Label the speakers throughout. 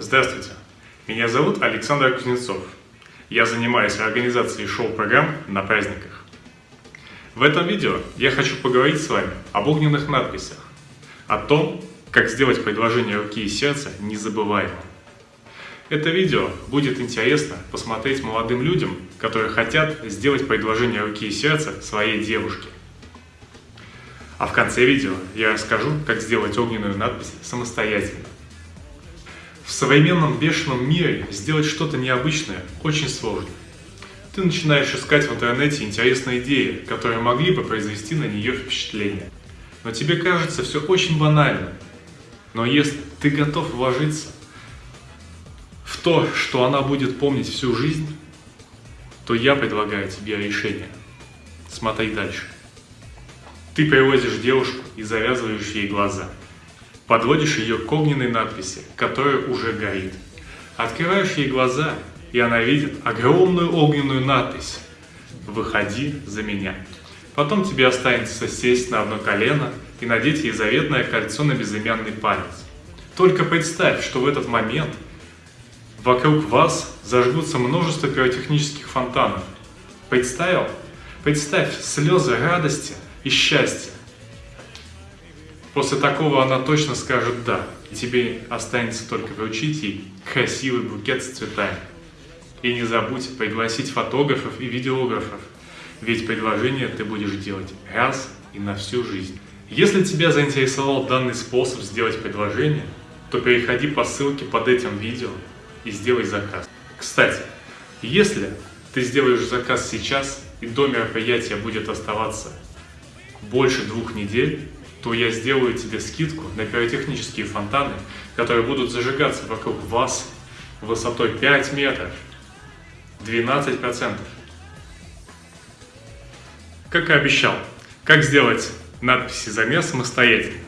Speaker 1: Здравствуйте, меня зовут Александр Кузнецов. Я занимаюсь организацией шоу-программ на праздниках. В этом видео я хочу поговорить с вами об огненных надписях, о том, как сделать предложение руки и сердца незабываемым. Это видео будет интересно посмотреть молодым людям, которые хотят сделать предложение руки и сердца своей девушке. А в конце видео я расскажу, как сделать огненную надпись самостоятельно. В современном бешеном мире сделать что-то необычное очень сложно. Ты начинаешь искать в интернете интересные идеи, которые могли бы произвести на нее впечатление. Но тебе кажется все очень банально. Но если ты готов вложиться в то, что она будет помнить всю жизнь, то я предлагаю тебе решение. Смотри дальше. Ты привозишь девушку и завязываешь ей глаза. Подводишь ее к огненной надписи, которая уже горит. Открываешь ей глаза, и она видит огромную огненную надпись «Выходи за меня». Потом тебе останется сесть на одно колено и надеть ей заветное кольцо на безымянный палец. Только представь, что в этот момент вокруг вас зажгутся множество пиротехнических фонтанов. Представил? Представь слезы радости – и счастья. После такого она точно скажет «да», тебе останется только вручить ей красивый букет с цветами. И не забудь пригласить фотографов и видеографов, ведь предложение ты будешь делать раз и на всю жизнь. Если тебя заинтересовал данный способ сделать предложение, то переходи по ссылке под этим видео и сделай заказ. Кстати, если ты сделаешь заказ сейчас и до мероприятия будет оставаться больше двух недель, то я сделаю тебе скидку на пиротехнические фонтаны, которые будут зажигаться вокруг вас высотой 5 метров. 12%. Как и обещал, как сделать надписи замес самостоятельно.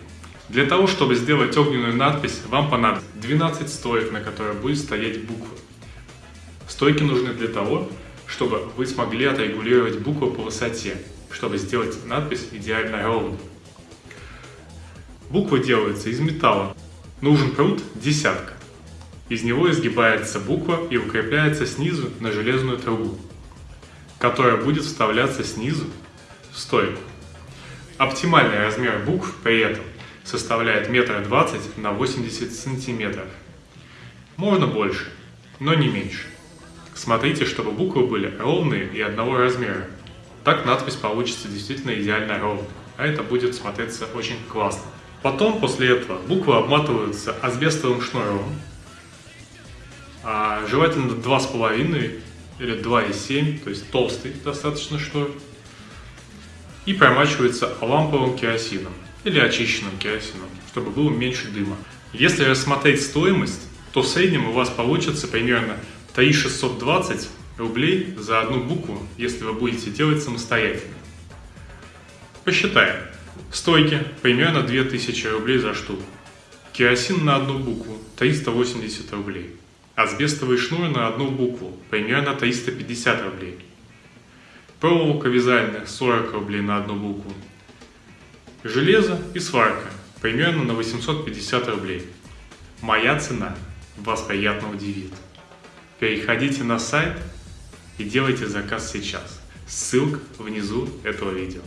Speaker 1: Для того, чтобы сделать огненную надпись, вам понадобится 12 стоек, на которых будет стоять буквы. Стойки нужны для того, чтобы вы смогли отрегулировать буквы по высоте чтобы сделать надпись идеально ровной. Буквы делаются из металла. Нужен пруд десятка. Из него изгибается буква и укрепляется снизу на железную трубу, которая будет вставляться снизу в стойку. Оптимальный размер букв при этом составляет метр двадцать на 80 сантиметров. Можно больше, но не меньше. Смотрите, чтобы буквы были ровные и одного размера. Так надпись получится действительно идеально ровной, а это будет смотреться очень классно. Потом, после этого, буквы обматываются асбестовым шнуром, а желательно 2,5 или 2,7, то есть толстый достаточно шнур, и промачивается ламповым керосином или очищенным керосином, чтобы было меньше дыма. Если рассмотреть стоимость, то в среднем у вас получится примерно 3620 рублей за одну букву, если вы будете делать самостоятельно. Посчитаем. Стойки примерно 2000 рублей за штуку. Керосин на одну букву 380 рублей. Асбестовый шнур на одну букву примерно 350 рублей. Проволока вязальная 40 рублей на одну букву. Железо и сварка примерно на 850 рублей. Моя цена вас приятно удивит. Переходите на сайт и делайте заказ сейчас. Ссылка внизу этого видео.